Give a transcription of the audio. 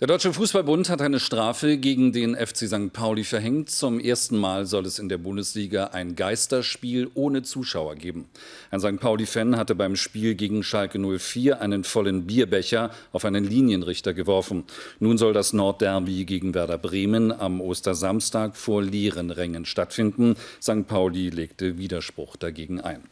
Der Deutsche Fußballbund hat eine Strafe gegen den FC St. Pauli verhängt. Zum ersten Mal soll es in der Bundesliga ein Geisterspiel ohne Zuschauer geben. Ein St. Pauli-Fan hatte beim Spiel gegen Schalke 04 einen vollen Bierbecher auf einen Linienrichter geworfen. Nun soll das Nordderby gegen Werder Bremen am Ostersamstag vor leeren Rängen stattfinden. St. Pauli legte Widerspruch dagegen ein.